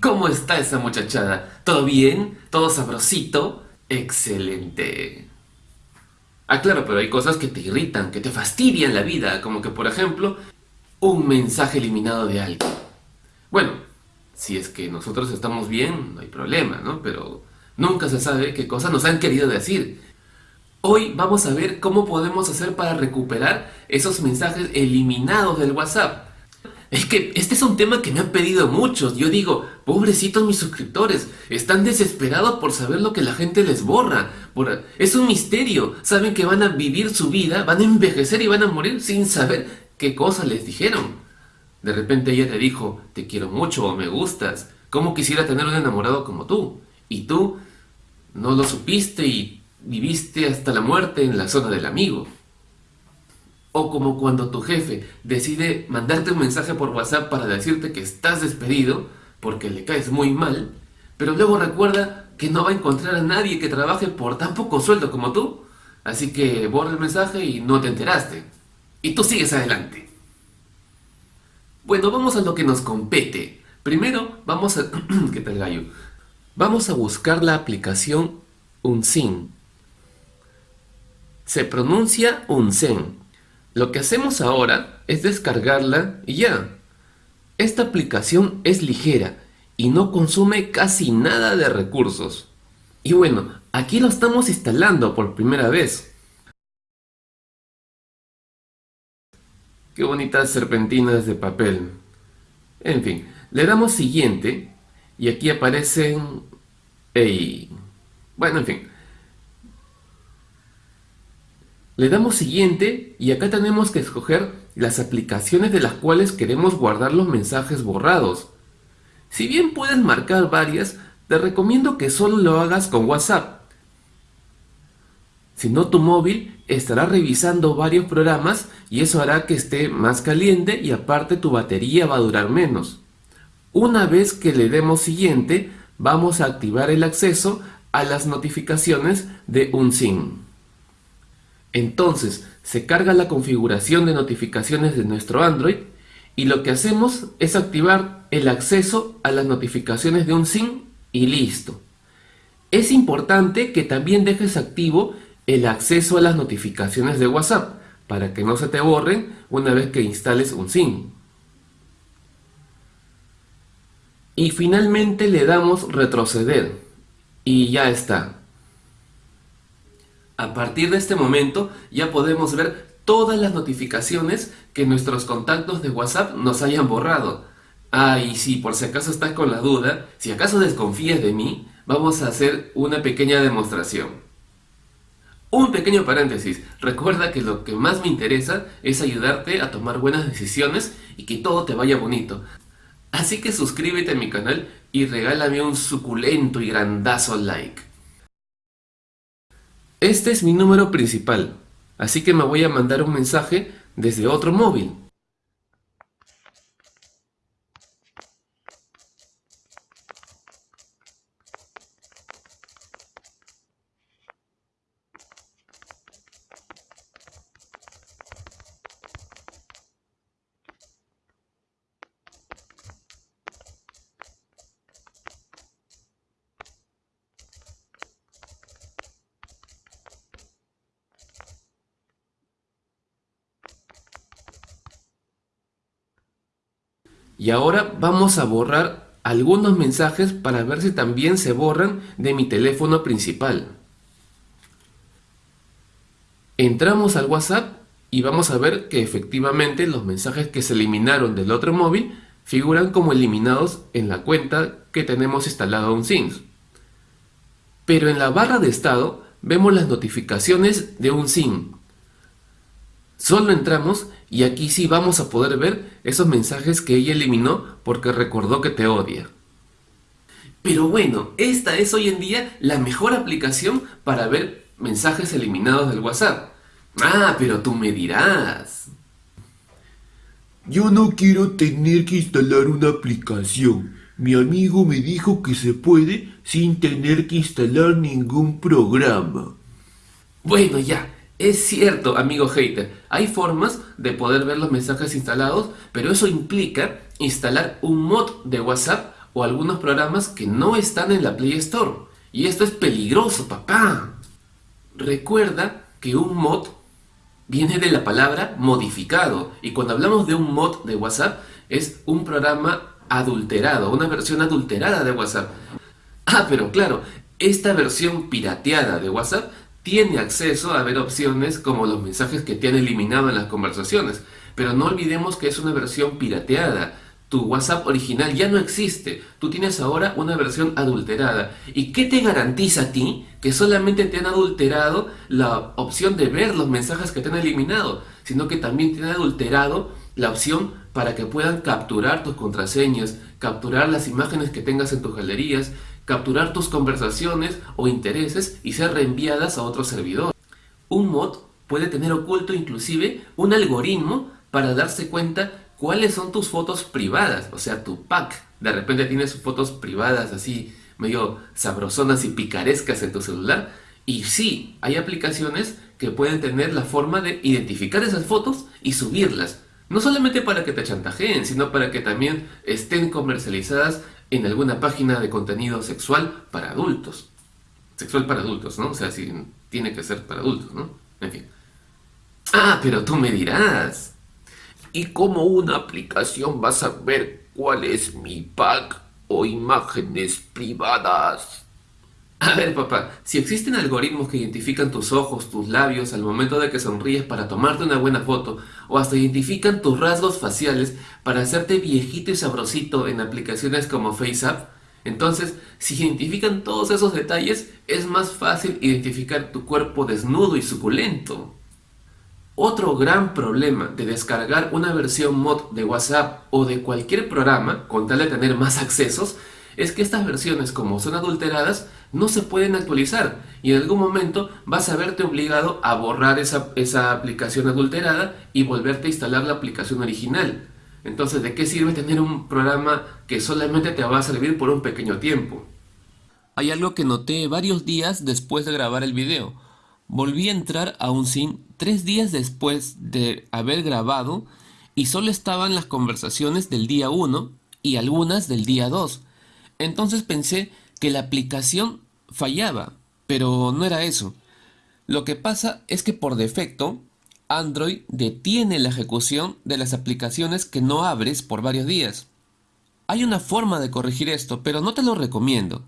¿Cómo está esa muchachada? ¿Todo bien? ¿Todo sabrosito? ¡Excelente! Ah, claro, pero hay cosas que te irritan, que te fastidian la vida, como que, por ejemplo, un mensaje eliminado de alguien. Bueno, si es que nosotros estamos bien, no hay problema, ¿no? Pero nunca se sabe qué cosas nos han querido decir. Hoy vamos a ver cómo podemos hacer para recuperar esos mensajes eliminados del WhatsApp. Es que este es un tema que me han pedido muchos. Yo digo, pobrecitos mis suscriptores, están desesperados por saber lo que la gente les borra. Es un misterio. Saben que van a vivir su vida, van a envejecer y van a morir sin saber qué cosas les dijeron. De repente ella te dijo, te quiero mucho o me gustas. ¿Cómo quisiera tener un enamorado como tú? Y tú no lo supiste y viviste hasta la muerte en la zona del amigo. O como cuando tu jefe decide mandarte un mensaje por WhatsApp para decirte que estás despedido porque le caes muy mal, pero luego recuerda que no va a encontrar a nadie que trabaje por tan poco sueldo como tú, así que borra el mensaje y no te enteraste. Y tú sigues adelante. Bueno, vamos a lo que nos compete. Primero, vamos a... ¿Qué tal gallo? Vamos a buscar la aplicación Unsin. Se pronuncia Unsen. Lo que hacemos ahora es descargarla y ya. Esta aplicación es ligera y no consume casi nada de recursos. Y bueno, aquí lo estamos instalando por primera vez. Qué bonitas serpentinas de papel. En fin, le damos siguiente y aquí aparecen... Ey. Bueno, en fin. Le damos siguiente y acá tenemos que escoger las aplicaciones de las cuales queremos guardar los mensajes borrados. Si bien puedes marcar varias, te recomiendo que solo lo hagas con WhatsApp. Si no tu móvil estará revisando varios programas y eso hará que esté más caliente y aparte tu batería va a durar menos. Una vez que le demos siguiente, vamos a activar el acceso a las notificaciones de UNSIM. Entonces se carga la configuración de notificaciones de nuestro Android y lo que hacemos es activar el acceso a las notificaciones de un SIM y listo. Es importante que también dejes activo el acceso a las notificaciones de WhatsApp para que no se te borren una vez que instales un SIM. Y finalmente le damos retroceder y ya está. A partir de este momento ya podemos ver todas las notificaciones que nuestros contactos de WhatsApp nos hayan borrado. Ah, y si por si acaso estás con la duda, si acaso desconfías de mí, vamos a hacer una pequeña demostración. Un pequeño paréntesis, recuerda que lo que más me interesa es ayudarte a tomar buenas decisiones y que todo te vaya bonito. Así que suscríbete a mi canal y regálame un suculento y grandazo like. Este es mi número principal, así que me voy a mandar un mensaje desde otro móvil. Y ahora vamos a borrar algunos mensajes para ver si también se borran de mi teléfono principal. Entramos al WhatsApp y vamos a ver que efectivamente los mensajes que se eliminaron del otro móvil figuran como eliminados en la cuenta que tenemos instalado un SIMS. Pero en la barra de estado vemos las notificaciones de un SIM. Solo entramos y aquí sí vamos a poder ver esos mensajes que ella eliminó porque recordó que te odia. Pero bueno, esta es hoy en día la mejor aplicación para ver mensajes eliminados del WhatsApp. Ah, pero tú me dirás. Yo no quiero tener que instalar una aplicación. Mi amigo me dijo que se puede sin tener que instalar ningún programa. Bueno, ya. Es cierto, amigo hater, hay formas de poder ver los mensajes instalados, pero eso implica instalar un mod de WhatsApp o algunos programas que no están en la Play Store. Y esto es peligroso, papá. Recuerda que un mod viene de la palabra modificado. Y cuando hablamos de un mod de WhatsApp, es un programa adulterado, una versión adulterada de WhatsApp. Ah, pero claro, esta versión pirateada de WhatsApp tiene acceso a ver opciones como los mensajes que te han eliminado en las conversaciones. Pero no olvidemos que es una versión pirateada. Tu WhatsApp original ya no existe. Tú tienes ahora una versión adulterada. ¿Y qué te garantiza a ti que solamente te han adulterado la opción de ver los mensajes que te han eliminado? Sino que también te han adulterado la opción para que puedan capturar tus contraseñas, capturar las imágenes que tengas en tus galerías, capturar tus conversaciones o intereses y ser reenviadas a otro servidor. Un mod puede tener oculto inclusive un algoritmo para darse cuenta cuáles son tus fotos privadas, o sea, tu pack. De repente tienes fotos privadas así medio sabrosonas y picarescas en tu celular. Y sí, hay aplicaciones que pueden tener la forma de identificar esas fotos y subirlas. No solamente para que te chantajeen, sino para que también estén comercializadas en alguna página de contenido sexual para adultos. Sexual para adultos, ¿no? O sea, si tiene que ser para adultos, ¿no? En fin. Ah, pero tú me dirás. ¿Y cómo una aplicación va a saber cuál es mi pack o imágenes privadas? A ver, papá, si existen algoritmos que identifican tus ojos, tus labios al momento de que sonríes para tomarte una buena foto, o hasta identifican tus rasgos faciales para hacerte viejito y sabrosito en aplicaciones como FaceApp, entonces, si identifican todos esos detalles, es más fácil identificar tu cuerpo desnudo y suculento. Otro gran problema de descargar una versión mod de WhatsApp o de cualquier programa con tal de tener más accesos es que estas versiones como son adulteradas no se pueden actualizar y en algún momento vas a verte obligado a borrar esa, esa aplicación adulterada y volverte a instalar la aplicación original. Entonces, ¿de qué sirve tener un programa que solamente te va a servir por un pequeño tiempo? Hay algo que noté varios días después de grabar el video. Volví a entrar a un SIM tres días después de haber grabado y solo estaban las conversaciones del día 1 y algunas del día 2. Entonces pensé que la aplicación fallaba, pero no era eso. Lo que pasa es que por defecto Android detiene la ejecución de las aplicaciones que no abres por varios días. Hay una forma de corregir esto, pero no te lo recomiendo.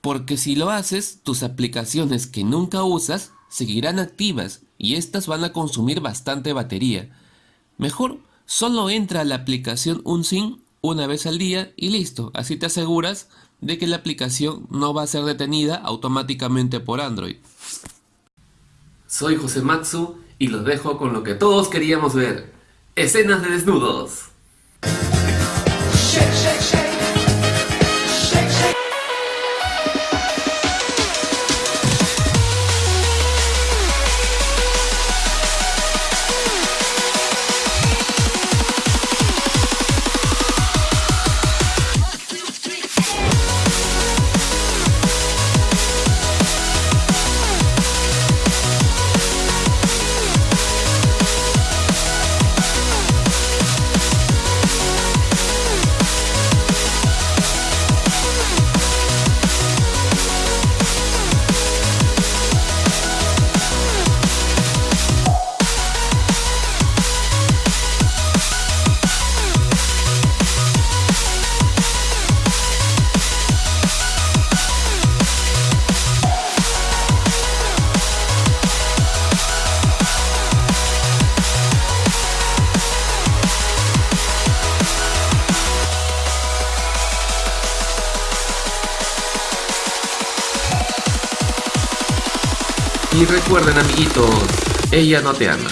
Porque si lo haces, tus aplicaciones que nunca usas seguirán activas y estas van a consumir bastante batería. Mejor solo entra a la aplicación UnSync una vez al día y listo, así te aseguras de que la aplicación no va a ser detenida automáticamente por Android. Soy José Matsu y los dejo con lo que todos queríamos ver, escenas de desnudos. Y recuerden amiguitos, ella no te ama.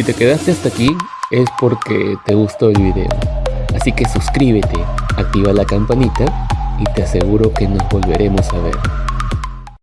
Si te quedaste hasta aquí, es porque te gustó el video. Así que suscríbete, activa la campanita y te aseguro que nos volveremos a ver.